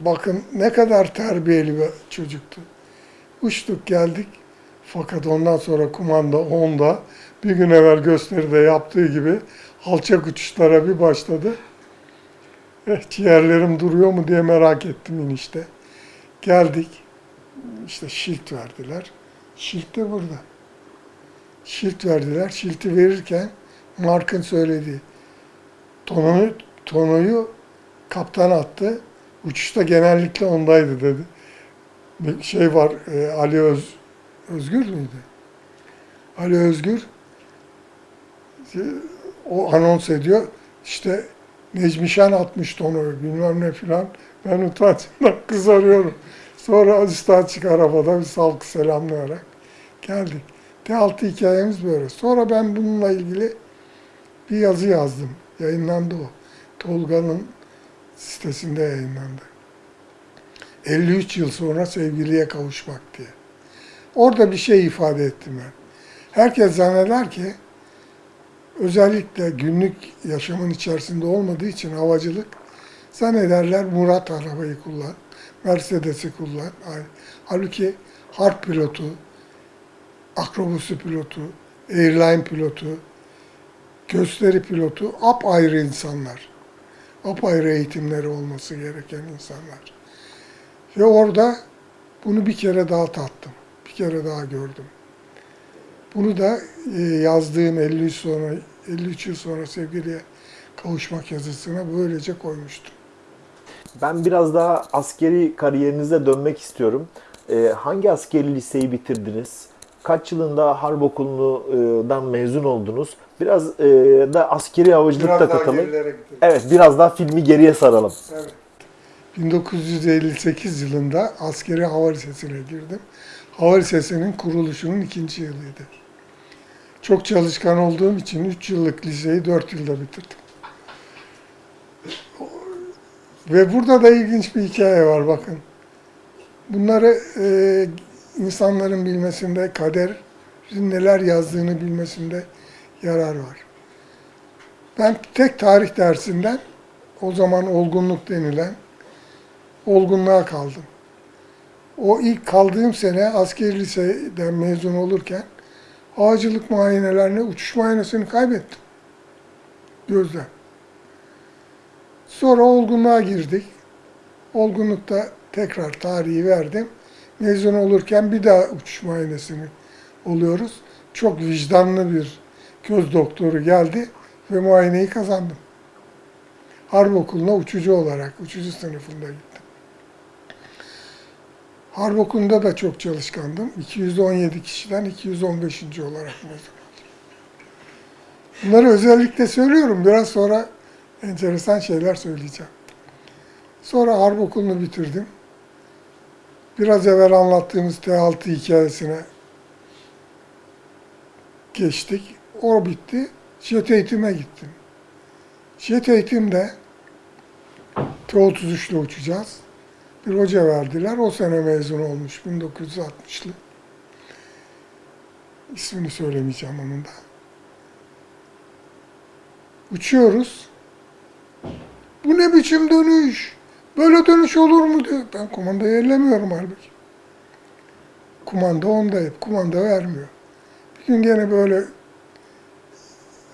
bakın ne kadar terbiyeli bir çocuktu. Uçtuk geldik. Fakat ondan sonra kumanda onda bir gün evvel gösteride yaptığı gibi alçak uçuşlara bir başladı. Eh, ciğerlerim duruyor mu diye merak ettim inişte. Geldik. İşte şilt verdiler. Şilt de burada. Şilt verdiler. Şilti verirken Mark'ın söylediği tonoyu, tonoyu kaptan attı. Uçuşta genellikle ondaydı dedi. Bir şey var, e, Ali Öz, Özgür müydü? Ali Özgür e, o anons ediyor. İşte Necmi Şen atmış tonoyu bilmem ne filan. Ben utancımdan kızarıyorum. Sonra üstad çık arabada bir salkı selamlayarak geldik. T6 hikayemiz böyle. Sonra ben bununla ilgili bir yazı yazdım. Yayınlandı o. Tolga'nın sitesinde yayınlandı. 53 yıl sonra sevgiliye kavuşmak diye. Orada bir şey ifade ettim ben. Herkes zanneder ki özellikle günlük yaşamın içerisinde olmadığı için havacılık zannederler Murat arabayı kullan, Mercedes'i kullan. Halbuki harp pilotu, akrobusu pilotu, airline pilotu, gösteri pilotu apayrı insanlar. Apayrı eğitimleri olması gereken insanlar. Ve orada bunu bir kere daha tattım. Bir kere daha gördüm. Bunu da e, yazdığım 53 sonra 53 yıl sonra sevgiliye kavuşmak yazısına böylece koymuştum. Ben biraz daha askeri kariyerinize dönmek istiyorum. Ee, hangi askeri liseyi bitirdiniz? Kaç yılında harp okulundan mezun oldunuz? Biraz e, da askeri havacılıkta katalım. Evet, biraz daha filmi geriye saralım. Evet. 1958 yılında askeri hava lisesine girdim. Hava lisesinin kuruluşunun ikinci yılıydı. Çok çalışkan olduğum için 3 yıllık liseyi 4 yılda bitirdim. Ve burada da ilginç bir hikaye var bakın. Bunları e, insanların bilmesinde, kaderin neler yazdığını bilmesinde yarar var. Ben tek tarih dersinden o zaman olgunluk denilen olgunluğa kaldım. O ilk kaldığım sene askeri liseden mezun olurken havacılık muayenelerine uçuş muayenesini kaybettim. Gözden. Sonra olgunluğa girdik. Olgunlukta tekrar tarihi verdim. Mezun olurken bir daha uçuş muayenesini oluyoruz. Çok vicdanlı bir göz doktoru geldi ve muayeneyi kazandım. Harp okuluna uçucu olarak, uçucu sınıfında gittim. Harp okulunda da çok çalışkandım. 217 kişiden 215. olarak mezun oldum. Bunları özellikle söylüyorum. Biraz sonra enteresan şeyler söyleyeceğim. Sonra harp okulunu bitirdim. Biraz evvel anlattığımız T6 hikayesine geçtik. O bitti. Jet eğitime gittim. Jet eğitimde T-33 ile uçacağız. Bir hoca verdiler. O sene mezun olmuş. 1960'lı. İsmini söylemeyeceğim onun da. Uçuyoruz. Bu ne biçim dönüş? Böyle dönüş olur mu diyor. Ben kumandayı ellemiyorum halbuki. Kumanda onda hep. Kumanda vermiyor. Bir gün gene böyle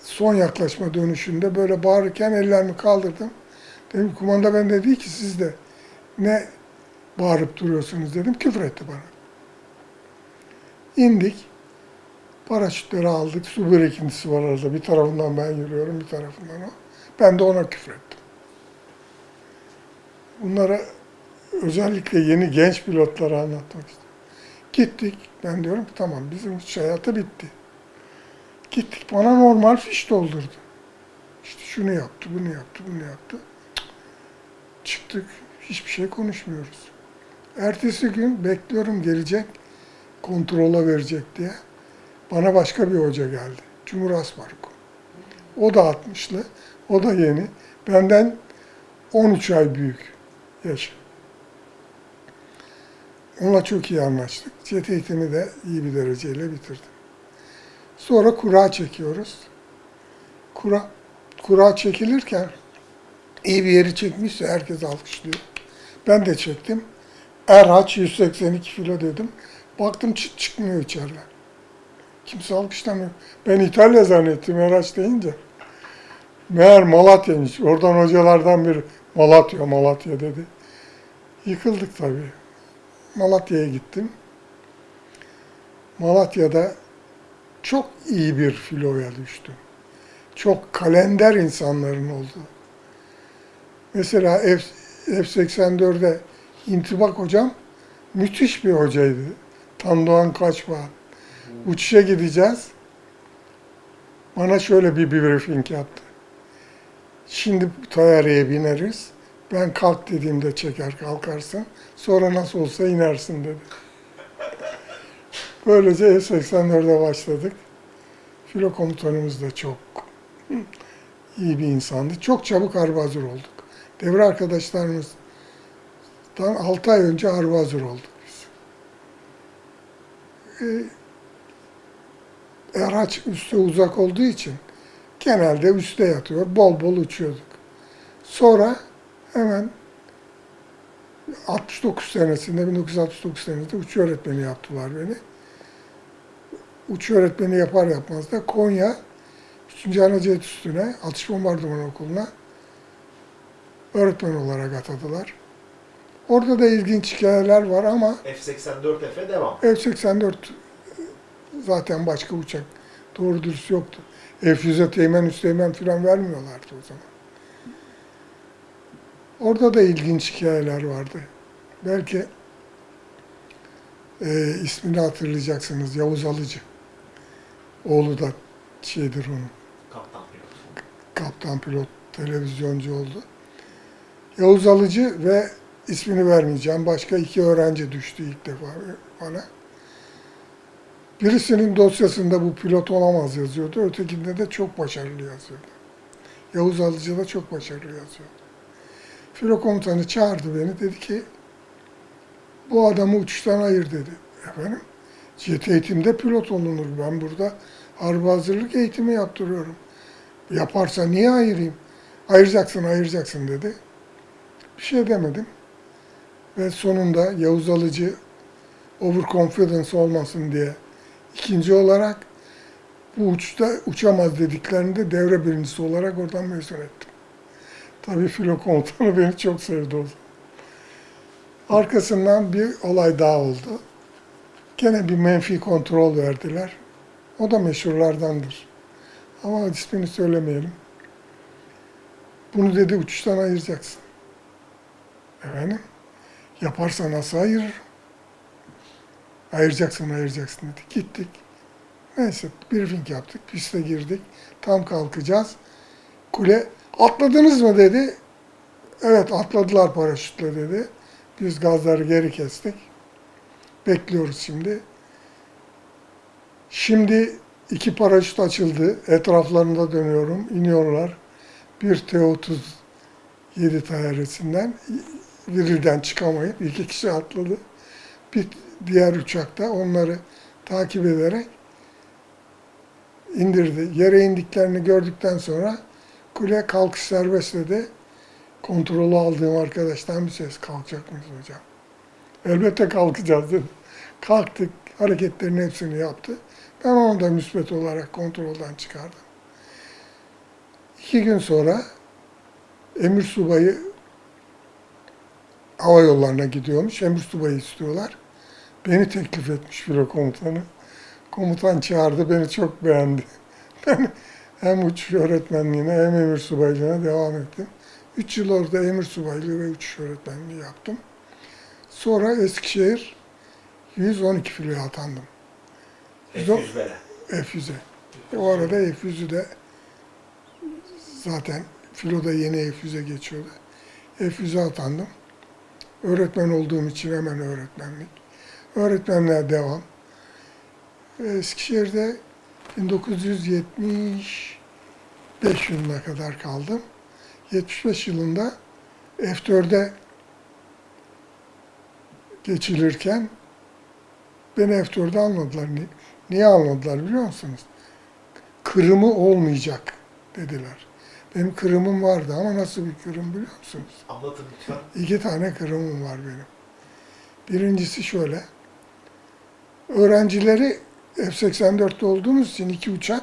son yaklaşma dönüşünde böyle bağırırken ellerimi kaldırdım. Dedim kumanda bende değil ki sizde. Ne bağırıp duruyorsunuz dedim. Küfür etti bana. İndik. Paraşütleri aldık. Su birikintisi var arada. Bir tarafından ben yürüyorum, bir tarafından o. Ben de ona küfür ettim. Bunlara özellikle yeni genç pilotlara anlatmak istiyorum. Gittik. Ben diyorum ki tamam bizim uçuş hayatı bitti. Gittik bana normal fiş doldurdu. İşte şunu yaptı, bunu yaptı, bunu yaptı. Çıktık. Hiçbir şey konuşmuyoruz. Ertesi gün bekliyorum gelecek, kontrola verecek diye. Bana başka bir hoca geldi. Cumhur Asmarko. O da 60'lı, o da yeni. Benden 13 ay büyük yaşı. Onunla çok iyi anlaştık. Jet eğitimi de iyi bir dereceyle bitirdim. Sonra kura çekiyoruz. Kura, kura çekilirken iyi bir yeri çekmişse herkes alkışlıyor. Ben de çektim. Erhaç 182 kilo dedim. Baktım çıt çıkmıyor içeriden. Kimse alkışlamıyor. Ben İtalya zannettim Erhaç deyince. Meğer Malatya'ymış. Oradan hocalardan biri Malatya, Malatya dedi. Yıkıldık tabii. Malatya'ya gittim. Malatya'da çok iyi bir filoya düştüm. Çok kalender insanların olduğu. Mesela F, F84'de intibak hocam müthiş bir hocaydı. Tandoğan Kaçbağ. Uçuşa gideceğiz. Bana şöyle bir briefing yaptı. Şimdi bu tayyareye bineriz. Ben kalk dediğimde çeker kalkarsın. Sonra nasıl olsa inersin dedi. Böylece F-84'e başladık. Filo komutanımız da çok iyi bir insandı. Çok çabuk harbi hazır olduk. Devre arkadaşlarımızdan 6 ay önce harbi hazır olduk biz. Ee, Araç üste uzak olduğu için genelde üste yatıyor. Bol bol uçuyorduk. Sonra hemen 69 senesinde, 1969 senesinde uçuş öğretmeni yaptılar beni. Uçuş öğretmeni yapar yapmaz da Konya 3. Anacet Üstüne Atış Bombardıman Okulu'na öğretmen olarak atadılar. Orada da ilginç hikayeler var ama F-84F'e devam. F-84 zaten başka uçak doğru dürüst yoktu. F-100'e teğmen üsteğmen falan vermiyorlardı o zaman. Orada da ilginç hikayeler vardı. Belki e, ismini hatırlayacaksınız. Yavuz Alıcı. Oğlu da şeydir onun. Kaptan pilot. Kaptan pilot, televizyoncu oldu. Yavuz Alıcı ve ismini vermeyeceğim. Başka iki öğrenci düştü ilk defa bana. Birisinin dosyasında bu pilot olamaz yazıyordu. Ötekinde de çok başarılı yazıyordu. Yavuz Alıcı da çok başarılı yazıyordu. Filo komutanı çağırdı beni. Dedi ki bu adamı uçuştan ayır dedi. Efendim jet eğitimde pilot olunur. Ben burada harbi hazırlık eğitimi yaptırıyorum. Yaparsa niye ayırayım? Ayıracaksın, ayıracaksın dedi. Bir şey demedim. Ve sonunda Yavuz Alıcı overconfidence olmasın diye ikinci olarak bu uçta uçamaz dediklerinde devre birincisi olarak oradan mezun ettim. Tabii filo komutanı beni çok sevdi o. Arkasından bir olay daha oldu. Gene bir menfi kontrol verdiler. O da meşhurlardandır. Ama ismini söylemeyelim. Bunu dedi uçuştan ayıracaksın. Efendim? Yaparsa nasıl ayırır? Ayıracaksın, ayıracaksın dedi. Gittik. Neyse briefing yaptık, piste girdik. Tam kalkacağız. Kule, atladınız mı dedi. Evet atladılar paraşütle dedi. Biz gazları geri kestik. Bekliyoruz şimdi. Şimdi iki paraşüt açıldı. Etraflarında dönüyorum. iniyorlar. Bir T-37 tayyaresinden virilden çıkamayıp iki kişi atladı. Bir diğer uçakta onları takip ederek indirdi. Yere indiklerini gördükten sonra kule kalkış serbest dedi. Kontrolü aldığım arkadaştan bir ses kalkacak mıyız hocam? Elbette kalkacağız dedi. Kalktık, hareketlerin hepsini yaptı. Ben onu da müsbet olarak kontrolden çıkardım. İki gün sonra emir subayı hava yollarına gidiyormuş. Emir subayı istiyorlar. Beni teklif etmiş filo komutanı. Komutan çağırdı, beni çok beğendi. Ben hem uçuş öğretmenliğine hem emir subaylığına devam ettim. Üç yıl orada emir subaylığı ve uçuş öğretmenliği yaptım. Sonra Eskişehir 112 filoya atandım. F-100'lere. F100'e. E, O arada F100'ü de zaten filoda yeni F100'e geçiyordu. F100'e atandım. Öğretmen olduğum için hemen öğretmenlik. Öğretmenliğe devam. Eskişehir'de 1975 yılına kadar kaldım. 75 yılında F4'e geçilirken beni F4'e almadılar. Ni- Niye almadılar biliyor musunuz? Kırımı olmayacak dediler. Benim kırımım vardı ama nasıl bir kırım biliyor musunuz? Anlatın lütfen. İki tane kırımım var benim. Birincisi şöyle. Öğrencileri F-84'te olduğumuz için iki uçak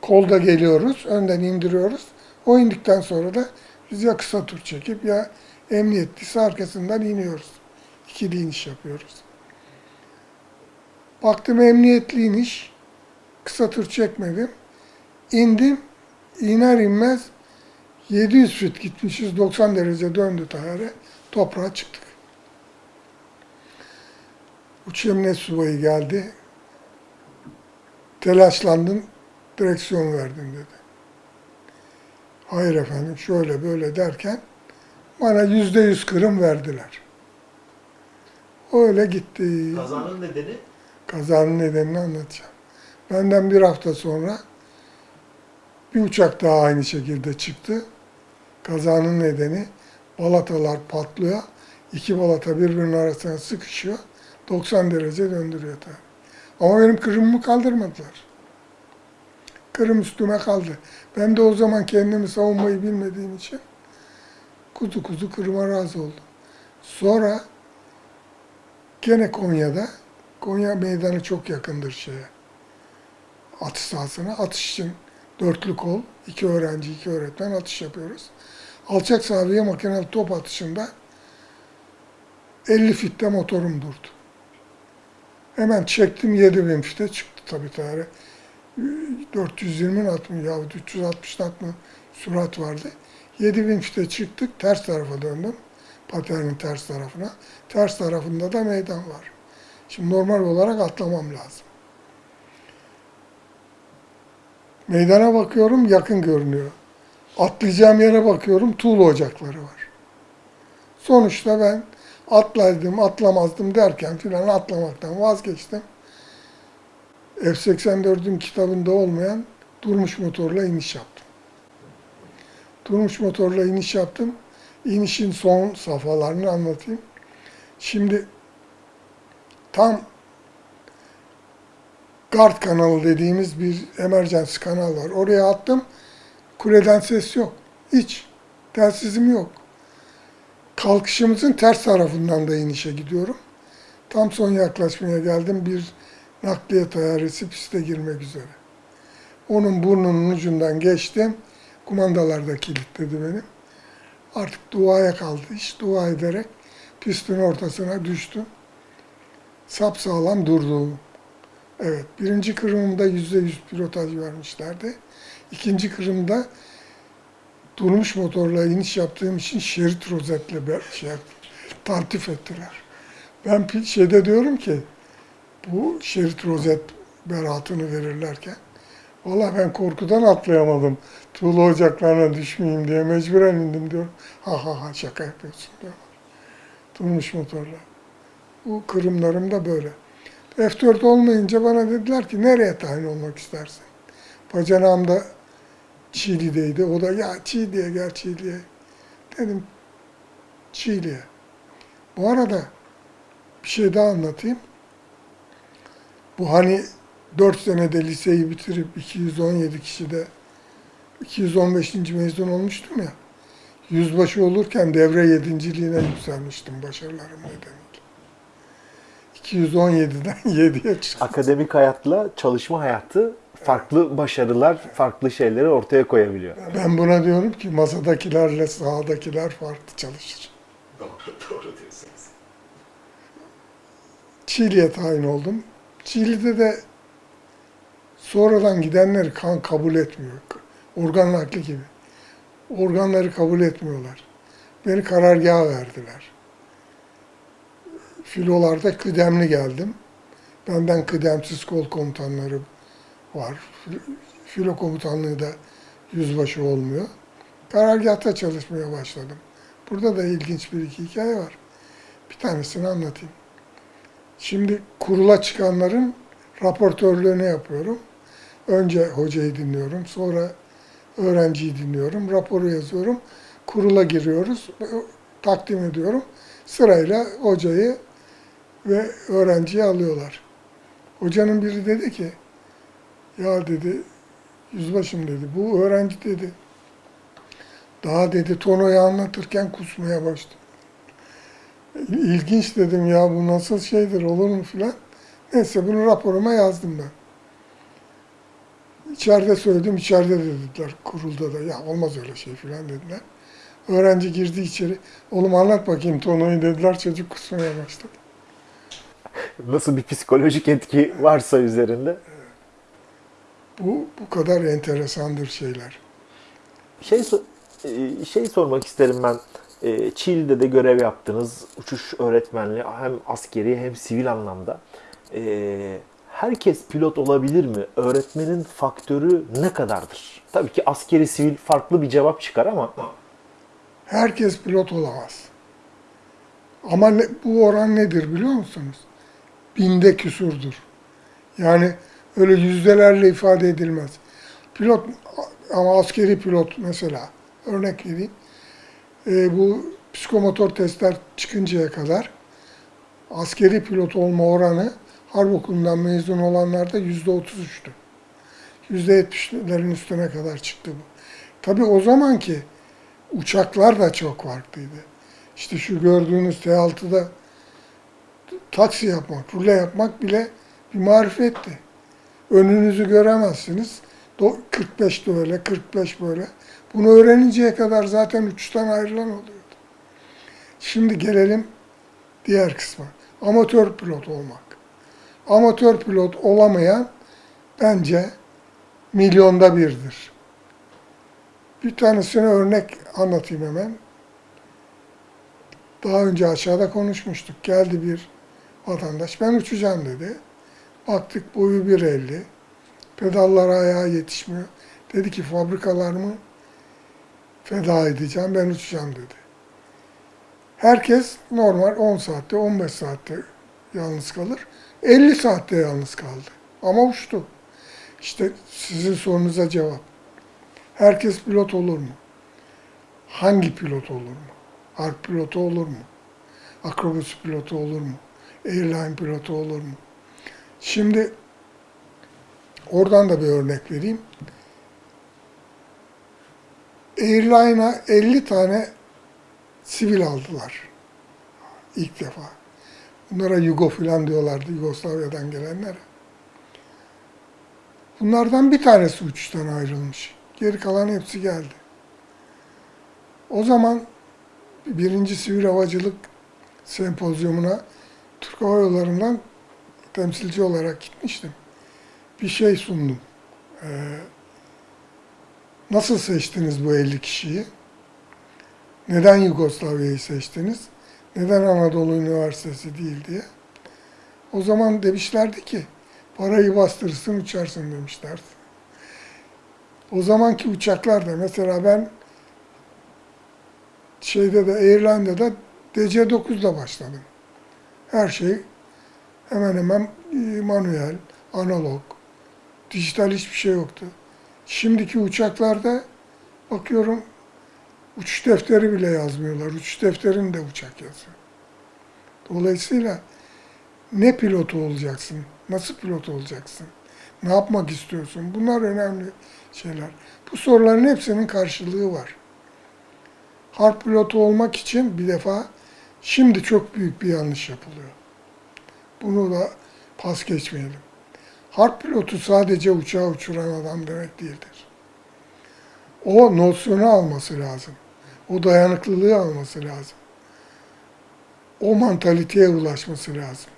kolda geliyoruz, önden indiriyoruz. O indikten sonra da biz ya kısa tur çekip ya emniyetlisi arkasından iniyoruz. İkili iniş yapıyoruz. Baktım emniyetli iniş, kısa tur çekmedim. İndim, iner inmez 700 fit gitmişiz, 90 derece döndü tayare, toprağa çıktık. Uç emniyet subayı geldi, telaşlandın, direksiyon verdin dedi. Hayır efendim, şöyle böyle derken bana yüzde yüz kırım verdiler. Öyle gitti. Kazanın nedeni? Kazanın nedenini anlatacağım. Benden bir hafta sonra bir uçak daha aynı şekilde çıktı. Kazanın nedeni balatalar patlıyor. İki balata birbirinin arasına sıkışıyor. 90 derece döndürüyor tabii. Ama benim kırımımı kaldırmadılar. Kırım üstüme kaldı. Ben de o zaman kendimi savunmayı bilmediğim için kuzu kuzu kırıma razı oldum. Sonra gene Konya'da Konya meydanı çok yakındır şeye. Atış sahasına. Atış için dörtlü kol, iki öğrenci, iki öğretmen atış yapıyoruz. Alçak sabiye makineli top atışında 50 fitte motorum durdu. Hemen çektim 7000 fite çıktı tabii tane. 420 at mı ya 360 at mı sürat vardı. 7000 fite çıktık ters tarafa döndüm. Paternin ters tarafına. Ters tarafında da meydan var. Şimdi normal olarak atlamam lazım. Meydana bakıyorum yakın görünüyor. Atlayacağım yere bakıyorum tuğla ocakları var. Sonuçta ben atlaydım atlamazdım derken filan atlamaktan vazgeçtim. F-84'ün kitabında olmayan durmuş motorla iniş yaptım. Durmuş motorla iniş yaptım. İnişin son safhalarını anlatayım. Şimdi tam Guard kanalı dediğimiz bir emergency kanal var. Oraya attım. Kuleden ses yok. Hiç. Telsizim yok. Kalkışımızın ters tarafından da inişe gidiyorum. Tam son yaklaşmaya geldim. Bir nakliye tayyaresi piste girmek üzere. Onun burnunun ucundan geçtim. Kumandalar da kilitledi benim. Artık duaya kaldı iş. Dua ederek pistin ortasına düştüm. Sapsağlam durdu. Evet, birinci kırımımda yüzde yüz pilotaj vermişlerdi. İkinci kırımda durmuş motorla iniş yaptığım için şerit rozetle şey yaptım. Tartif ettiler. Ben şeyde diyorum ki, bu şerit rozet beratını verirlerken, valla ben korkudan atlayamadım. Tuğla ocaklarına düşmeyeyim diye mecburen indim diyor. Ha ha ha şaka yapıyorsun diyor. Durmuş motorla. Bu kırımlarım da böyle. F4 olmayınca bana dediler ki nereye tayin olmak istersin? Bacanağım da Çiğli'deydi. O da ya Çiğli'ye gel Çiğli'ye. Dedim Çiğli'ye. Bu arada bir şey daha anlatayım. Bu hani 4 senede liseyi bitirip 217 kişide 215. mezun olmuştum ya. Yüzbaşı olurken devre yedinciliğine yükselmiştim başarılarım nedeniyle. 217'den 7'ye çıktım. Akademik hayatla çalışma hayatı farklı başarılar, farklı şeyleri ortaya koyabiliyor. Ben buna diyorum ki masadakilerle sahadakiler farklı çalışır. Doğru, doğru diyorsunuz. Çiğli'ye tayin oldum. Çiğli'de de sonradan gidenleri kan kabul etmiyor. Organ nakli gibi. Organları kabul etmiyorlar. Beni karargaha verdiler. Filolarda kıdemli geldim. Benden kıdemsiz kol komutanları var. Filo komutanlığı da yüzbaşı olmuyor. Karargahta çalışmaya başladım. Burada da ilginç bir iki hikaye var. Bir tanesini anlatayım. Şimdi kurula çıkanların raportörlüğünü yapıyorum. Önce hocayı dinliyorum, sonra öğrenciyi dinliyorum, raporu yazıyorum. Kurula giriyoruz, takdim ediyorum. Sırayla hocayı ve öğrenciyi alıyorlar. Hocanın biri dedi ki, ya dedi, yüzbaşım dedi, bu öğrenci dedi, Daha dedi Tono'yu anlatırken kusmaya başladı. İlginç dedim ya bu nasıl şeydir olur mu filan. Neyse bunu raporuma yazdım ben. İçeride söyledim, içeride de dediler kurulda da ya olmaz öyle şey filan dediler. Öğrenci girdi içeri. Oğlum anlat bakayım Tono'yu dediler. Çocuk kusmaya başladı. Nasıl bir psikolojik etki varsa üzerinde. Bu bu kadar enteresandır şeyler. Şey e, şey sormak isterim ben. E, Çiğli'de de görev yaptınız. Uçuş öğretmenliği hem askeri hem sivil anlamda. E, Herkes pilot olabilir mi? Öğretmenin faktörü ne kadardır? Tabii ki askeri sivil farklı bir cevap çıkar ama Herkes pilot olamaz. Ama ne- bu oran nedir biliyor musunuz? Binde küsurdur. Yani öyle yüzdelerle ifade edilmez. Pilot ama askeri pilot mesela örnek vereyim. Ee, bu psikomotor testler çıkıncaya kadar askeri pilot olma oranı harp okulundan mezun olanlarda yüzde otuz üçtü. Yüzde yetmişlerin üstüne kadar çıktı bu. Tabii o zamanki uçaklar da çok farklıydı. İşte şu gördüğünüz T6'da taksi yapmak, rule yapmak bile bir marifetti. Önünüzü göremezsiniz. Do- 45 de öyle, 45 böyle. Bunu öğreninceye kadar zaten uçuştan ayrılan oluyordu. Şimdi gelelim diğer kısma. Amatör pilot olmak. Amatör pilot olamayan bence milyonda birdir. Bir tanesine örnek anlatayım hemen. Daha önce aşağıda konuşmuştuk. Geldi bir vatandaş, ben uçacağım dedi. Baktık boyu 1.50, pedallara ayağı yetişmiyor. Dedi ki fabrikalarımı feda edeceğim, ben uçacağım dedi. Herkes normal 10 saatte, 15 saatte yalnız kalır. 50 saatte yalnız kaldı. Ama uçtu. İşte sizin sorunuza cevap. Herkes pilot olur mu? Hangi pilot olur mu? Harp pilotu olur mu? Akrobasi pilotu olur mu? Airline pilotu olur mu? Şimdi oradan da bir örnek vereyim. Airline'a 50 tane sivil aldılar. İlk defa. Bunlara Yugo filan diyorlardı Yugoslavya'dan gelenlere. Bunlardan bir tanesi uçuştan ayrılmış. Geri kalan hepsi geldi. O zaman birinci sivil havacılık sempozyumuna Türk Hava temsilci olarak gitmiştim. Bir şey sundum. Ee, nasıl seçtiniz bu 50 kişiyi? Neden Yugoslavya'yı seçtiniz? Neden Anadolu Üniversitesi değil diye. O zaman demişlerdi ki parayı bastırırsın uçarsın demişlerdi. O zamanki uçaklarda mesela ben şeyde de Airline'da da DC-9'da başladım. Her şey hemen hemen e, manuel, analog, dijital hiçbir şey yoktu. Şimdiki uçaklarda bakıyorum uçuş defteri bile yazmıyorlar. Uçuş defterini de uçak yazıyor. Dolayısıyla ne pilotu olacaksın? Nasıl pilot olacaksın? Ne yapmak istiyorsun? Bunlar önemli şeyler. Bu soruların hepsinin karşılığı var. Harp pilotu olmak için bir defa şimdi çok büyük bir yanlış yapılıyor. Bunu da pas geçmeyelim. Harp pilotu sadece uçağı uçuran adam demek değildir. O nosyonu alması lazım. O dayanıklılığı alması lazım. O mantaliteye ulaşması lazım.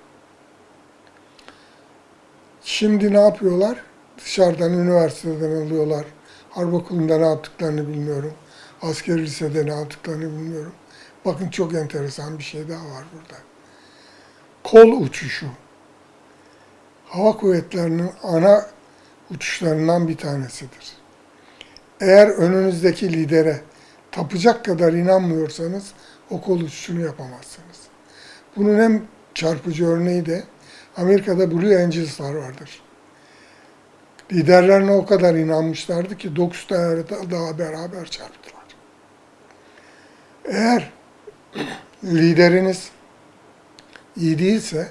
Şimdi ne yapıyorlar? Dışarıdan, üniversiteden alıyorlar. Harp okulunda ne yaptıklarını bilmiyorum. Askeri lisede ne yaptıklarını bilmiyorum. Bakın çok enteresan bir şey daha var burada. Kol uçuşu. Hava kuvvetlerinin ana uçuşlarından bir tanesidir. Eğer önünüzdeki lidere tapacak kadar inanmıyorsanız o kol uçuşunu yapamazsınız. Bunun en çarpıcı örneği de Amerika'da Blue Angels'lar vardır. Liderlerine o kadar inanmışlardı ki 9 tane daha beraber çarptılar. Eğer lideriniz iyi değilse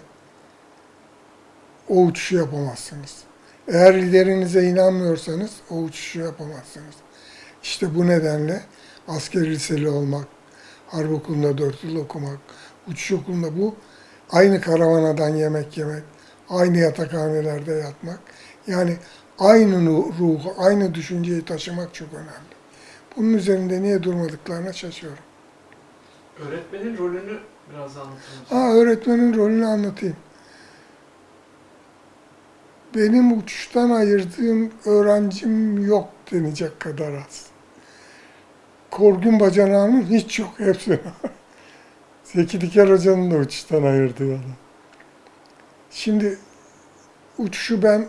o uçuşu yapamazsınız. Eğer liderinize inanmıyorsanız o uçuşu yapamazsınız. İşte bu nedenle askeri liseli olmak, harp okulunda 4 yıl okumak, uçuş okulunda bu aynı karavanadan yemek yemek, aynı yatakhanelerde yatmak. Yani aynı ruhu, aynı düşünceyi taşımak çok önemli. Bunun üzerinde niye durmadıklarına şaşıyorum. Öğretmenin rolünü biraz anlatır mısın? Ha öğretmenin rolünü anlatayım. Benim uçuştan ayırdığım öğrencim yok denecek kadar az. Korgun bacanağının hiç yok hepsi. Zeki Diker Hoca'nın da uçuştan ayırdığı adam. Şimdi uçuşu ben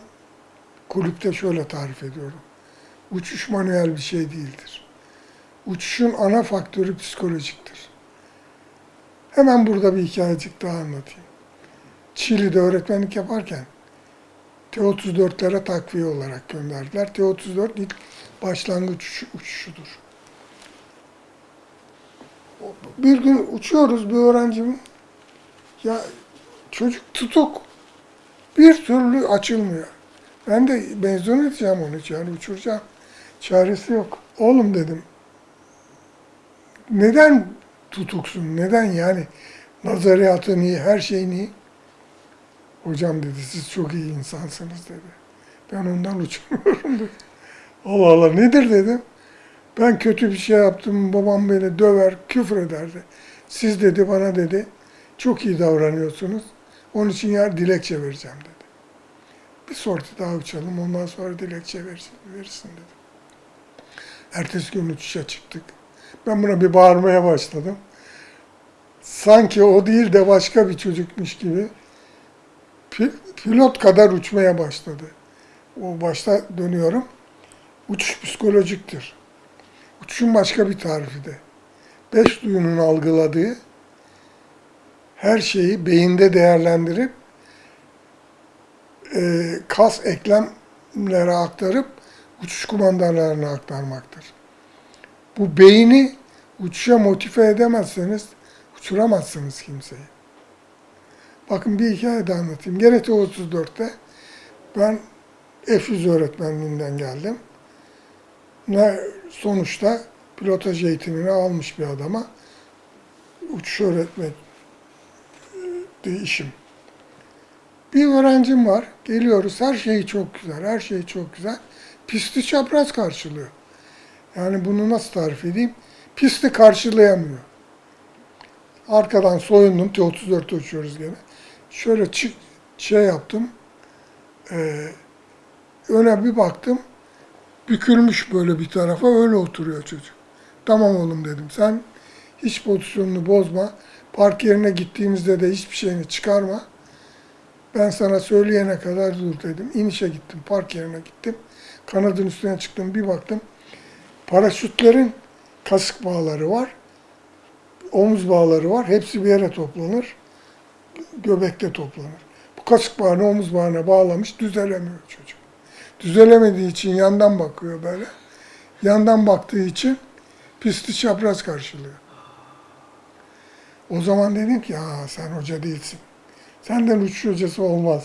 kulüpte şöyle tarif ediyorum. Uçuş manuel bir şey değildir. Uçuşun ana faktörü psikolojiktir. Hemen burada bir hikayecik daha anlatayım. Çili'de öğretmenlik yaparken T-34'lere takviye olarak gönderdiler. T-34 ilk başlangıç uçuşu- uçuşudur. Bir gün uçuyoruz bir öğrencim. Ya çocuk tutuk. Bir türlü açılmıyor. Ben de mezun edeceğim onu yani uçuracağım. Çaresi yok. Oğlum dedim. Neden tutuksun? Neden yani? Nazariyatın iyi, her şeyin iyi. Hocam dedi siz çok iyi insansınız dedi. Ben ondan uçmuyorum dedi. Allah Allah nedir dedim. Ben kötü bir şey yaptım, babam beni döver, küfür ederdi. Siz dedi bana dedi, çok iyi davranıyorsunuz. Onun için yer dilekçe vereceğim dedi. Bir sorti daha uçalım, ondan sonra dilekçe verirsin, verirsin dedi. Ertesi gün uçuşa çıktık. Ben buna bir bağırmaya başladım. Sanki o değil de başka bir çocukmuş gibi pi- pilot kadar uçmaya başladı. O başta dönüyorum. Uçuş psikolojiktir. Uçuşun başka bir tarifi de. Beş duyunun algıladığı her şeyi beyinde değerlendirip e, kas eklemlere aktarıp uçuş kumandalarına aktarmaktır. Bu beyni uçuşa motive edemezseniz uçuramazsınız kimseyi. Bakın bir hikaye de anlatayım. Gene T-34'te ben F-100 öğretmenliğinden geldim. Ne sonuçta pilotaj eğitimini almış bir adama uçuş öğretmek de işim. Bir öğrencim var. Geliyoruz. Her şey çok güzel. Her şey çok güzel. Pisti çapraz karşılıyor. Yani bunu nasıl tarif edeyim? Pisti karşılayamıyor. Arkadan soyundum. T-34'te uçuyoruz gene. Şöyle çık, şey yaptım. Ee, öne bir baktım. Bükülmüş böyle bir tarafa. Öyle oturuyor çocuk. Tamam oğlum dedim. Sen hiç pozisyonunu bozma. Park yerine gittiğimizde de hiçbir şeyini çıkarma. Ben sana söyleyene kadar dur dedim. İnişe gittim. Park yerine gittim. Kanadın üstüne çıktım. Bir baktım. Paraşütlerin kasık bağları var. Omuz bağları var. Hepsi bir yere toplanır. Göbekte toplanır. Bu kasık bağını omuz bağına bağlamış. Düzelemiyor çocuk. Düzelemediği için yandan bakıyor böyle. Yandan baktığı için pisti çapraz karşılıyor. O zaman dedim ki, ya sen hoca değilsin. Senden uçuş hocası olmaz.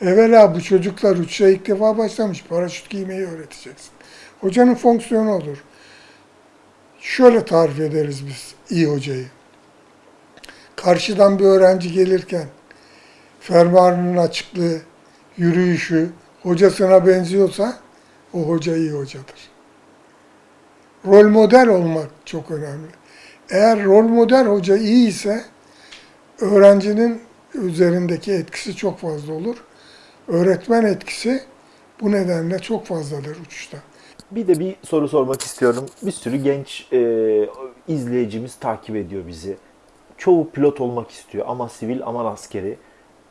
Evvela bu çocuklar uçuşa ilk defa başlamış. Paraşüt giymeyi öğreteceksin. Hocanın fonksiyonu odur. Şöyle tarif ederiz biz iyi hocayı. Karşıdan bir öğrenci gelirken fermuarının açıklığı, yürüyüşü hocasına benziyorsa o hoca iyi hocadır. Rol model olmak çok önemli. Eğer rol model hoca iyi ise öğrencinin üzerindeki etkisi çok fazla olur. Öğretmen etkisi bu nedenle çok fazladır uçuşta. Bir de bir soru sormak istiyorum. Bir sürü genç e, izleyicimiz takip ediyor bizi. Çoğu pilot olmak istiyor ama sivil ama askeri.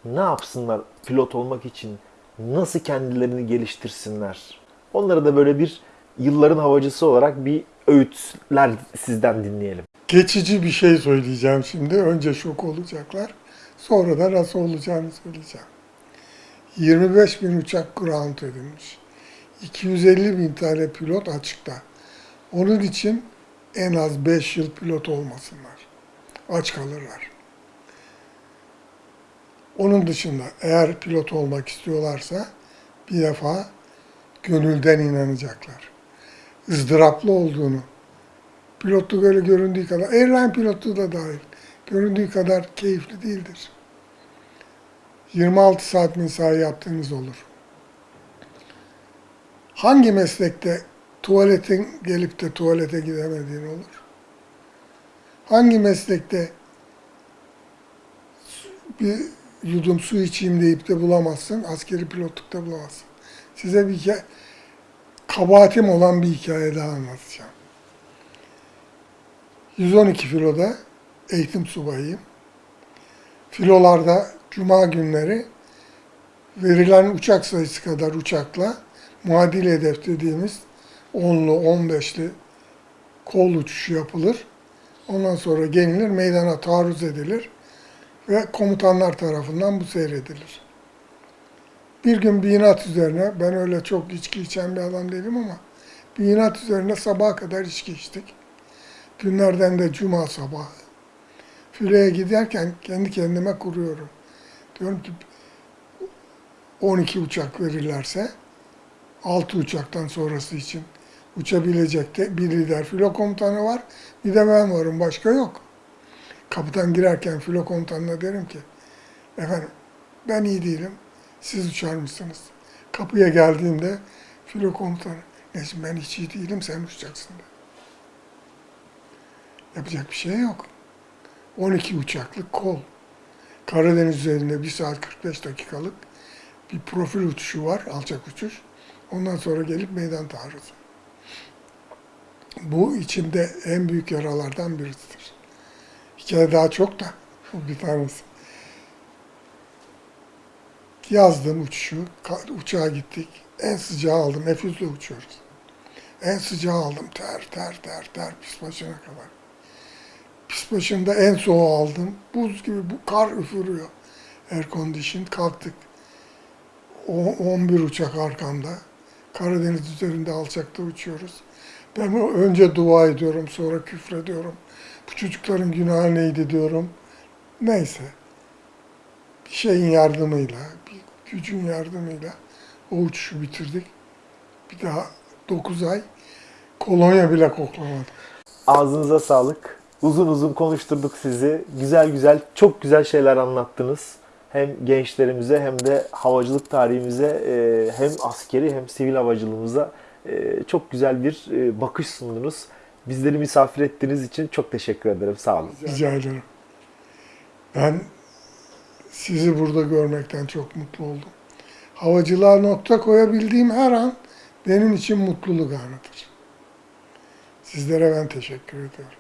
Ne yapsınlar pilot olmak için? Nasıl kendilerini geliştirsinler? Onlara da böyle bir yılların havacısı olarak bir öğütler sizden dinleyelim. Geçici bir şey söyleyeceğim şimdi. Önce şok olacaklar. Sonra da nasıl olacağını söyleyeceğim. 25 bin uçak ground edilmiş. 250 bin tane pilot açıkta. Onun için en az 5 yıl pilot olmasınlar. Aç kalırlar. Onun dışında eğer pilot olmak istiyorlarsa bir defa gönülden inanacaklar. ızdıraplı olduğunu Pilotluk öyle göründüğü kadar, airline pilotluğu da dahil, göründüğü kadar keyifli değildir. 26 saat mesai yaptığınız olur. Hangi meslekte tuvaletin gelip de tuvalete gidemediğin olur? Hangi meslekte bir yudum su içeyim deyip de bulamazsın, askeri pilotlukta bulamazsın. Size bir hikaye, kabahatim olan bir hikaye daha anlatacağım. 112 filoda eğitim subayıyım. Filolarda cuma günleri verilen uçak sayısı kadar uçakla muadil hedef dediğimiz 10'lu 15'li kol uçuşu yapılır. Ondan sonra gelinir, meydana taarruz edilir ve komutanlar tarafından bu seyredilir. Bir gün bir inat üzerine, ben öyle çok içki içen bir adam değilim ama bir inat üzerine sabaha kadar içki içtik. Günlerden de cuma sabahı. Filoya giderken kendi kendime kuruyorum. Diyorum ki 12 uçak verirlerse 6 uçaktan sonrası için uçabilecek de bir lider filo komutanı var. Bir de ben varım. Başka yok. Kapıdan girerken filo komutanına derim ki efendim ben iyi değilim. Siz uçar mısınız? Kapıya geldiğimde filo komutanı Necim ben hiç iyi değilim sen uçacaksın de. Yapacak bir şey yok. 12 uçaklık kol. Karadeniz üzerinde 1 saat 45 dakikalık bir profil uçuşu var, alçak uçuş. Ondan sonra gelip meydan taarruzu. Bu içimde en büyük yaralardan birisidir. Hikaye daha çok da bu bir tanesi. Yazdım uçuşu, uçağa gittik. En sıcağı aldım, F100'le uçuyoruz. En sıcağı aldım, ter ter ter ter, pis başına kadar. Pis başında en soğuğu aldım. Buz gibi bu kar üfürüyor. Air condition kalktık. O, 11 uçak arkamda. Karadeniz üzerinde alçakta uçuyoruz. Ben önce dua ediyorum, sonra küfrediyorum. Bu çocukların günahı neydi diyorum. Neyse. Bir şeyin yardımıyla, bir gücün yardımıyla o uçuşu bitirdik. Bir daha 9 ay kolonya bile koklamadım. Ağzınıza sağlık. Uzun uzun konuşturduk sizi. Güzel güzel, çok güzel şeyler anlattınız. Hem gençlerimize hem de havacılık tarihimize e, hem askeri hem sivil havacılığımıza e, çok güzel bir e, bakış sundunuz. Bizleri misafir ettiğiniz için çok teşekkür ederim. Sağ olun. Rica ederim. Ben sizi burada görmekten çok mutlu oldum. Havacılığa nokta koyabildiğim her an benim için mutluluk anıdır. Sizlere ben teşekkür ediyorum.